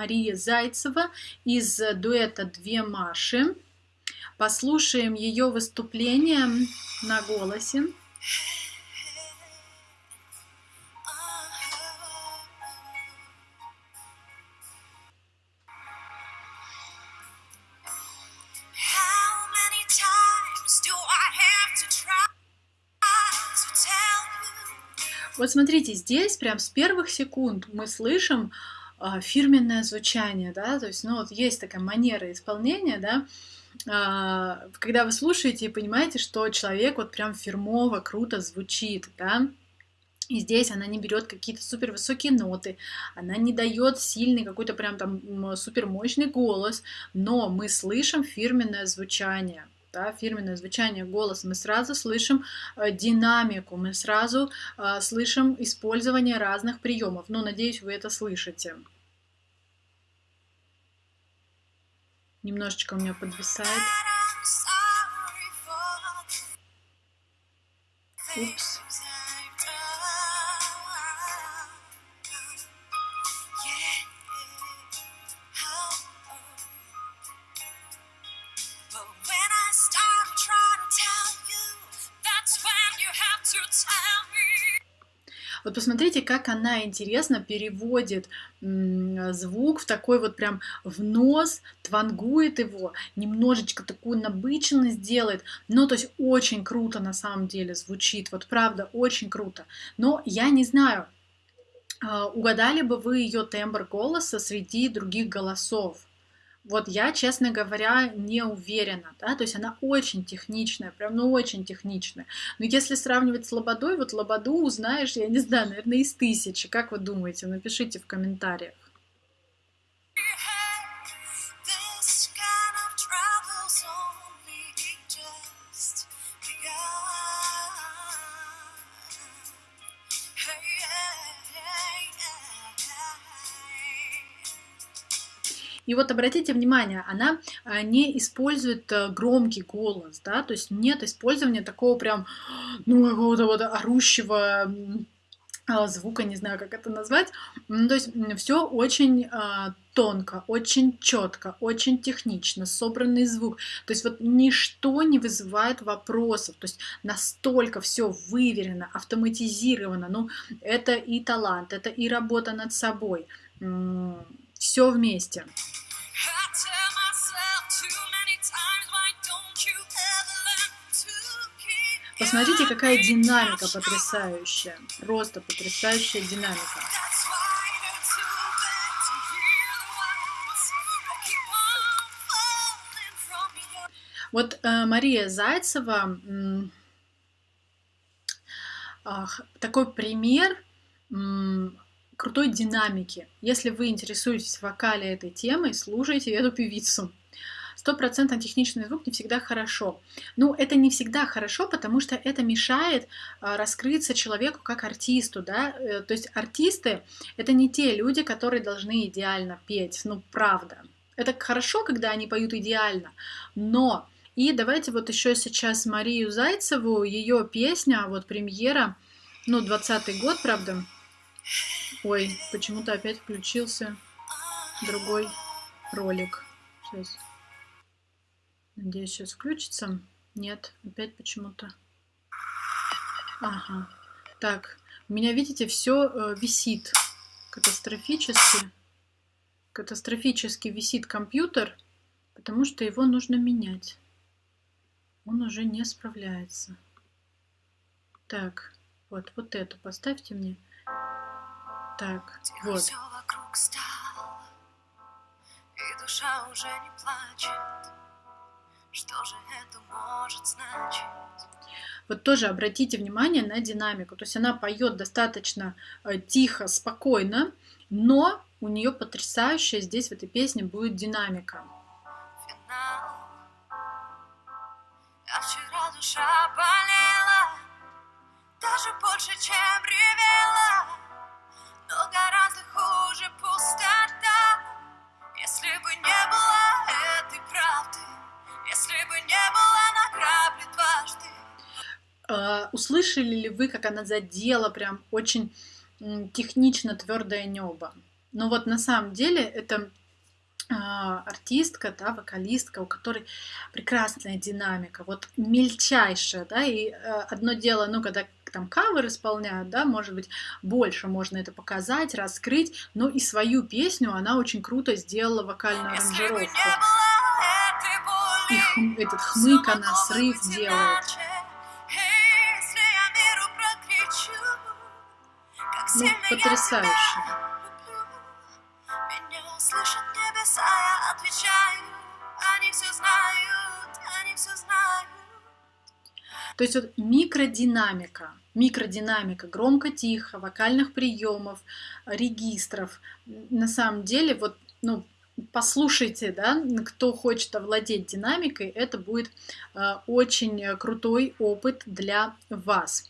Мария Зайцева из дуэта «Две Маши». Послушаем ее выступление на голосе. Вот смотрите, здесь прям с первых секунд мы слышим фирменное звучание, да, то есть, ну, вот есть такая манера исполнения, да, э, когда вы слушаете и понимаете, что человек вот прям фирмово, круто звучит, да, и здесь она не берет какие-то супер высокие ноты, она не дает сильный какой-то прям там супер мощный голос, но мы слышим фирменное звучание да, фирменное звучание голоса, мы сразу слышим э, динамику, мы сразу э, слышим использование разных приемов. Ну, надеюсь, вы это слышите. Немножечко у меня подвисает. Упс. Вот посмотрите, как она интересно переводит звук в такой вот прям в нос, твангует его, немножечко такую набыченность делает. Ну, то есть очень круто на самом деле звучит, вот правда, очень круто. Но я не знаю, а, угадали бы вы ее тембр голоса среди других голосов? Вот я, честно говоря, не уверена, да, то есть она очень техничная, прям, ну, очень техничная. Но если сравнивать с Лободой, вот Лободу узнаешь, я не знаю, наверное, из тысячи. Как вы думаете? Напишите в комментариях. И вот обратите внимание, она а, не использует э, громкий голос, да, то есть нет использования такого прям, ну, какого-то вот орущего а, звука, не знаю, как это назвать. То есть все очень э, тонко, очень четко, очень технично, собранный звук. То есть вот ничто не вызывает вопросов. То есть настолько все выверено, автоматизировано. Ну, это и талант, это и работа над собой. Все вместе. Посмотрите, какая динамика потрясающая. Просто потрясающая динамика. Вот э, Мария Зайцева э, такой пример э, крутой динамики. Если вы интересуетесь вокале этой темой, слушайте эту певицу. Стопроцентно техничный звук не всегда хорошо. Ну, это не всегда хорошо, потому что это мешает а, раскрыться человеку как артисту, да. Э, то есть артисты — это не те люди, которые должны идеально петь, ну, правда. Это хорошо, когда они поют идеально, но... И давайте вот еще сейчас Марию Зайцеву, ее песня, вот премьера, ну, 20 год, правда, Ой, почему-то опять включился другой ролик. Сейчас. Надеюсь, сейчас включится. Нет, опять почему-то. Ага. Так, у меня, видите, все э, висит катастрофически. Катастрофически висит компьютер, потому что его нужно менять. Он уже не справляется. Так, вот, вот эту поставьте мне. Так, вот. Все вокруг стало, и душа уже не плачет. Что же это может значить? Вот тоже обратите внимание на динамику. То есть она поет достаточно э, тихо, спокойно, но у нее потрясающая здесь в этой песне будет динамика. Финал. А вчера душа услышали ли вы, как она задела прям очень технично твердое небо? Но вот на самом деле это а, артистка, да, вокалистка, у которой прекрасная динамика, вот мельчайшая, да, и э, одно дело, ну, когда там кавер исполняют, да, может быть, больше можно это показать, раскрыть, но и свою песню она очень круто сделала вокальную аранжировку. И хм, этот хмык она срыв делает. Ну, потрясающе. То есть вот микродинамика, микродинамика, громко-тихо, вокальных приемов, регистров. На самом деле, вот, ну, послушайте, да, кто хочет овладеть динамикой, это будет э, очень крутой опыт для вас.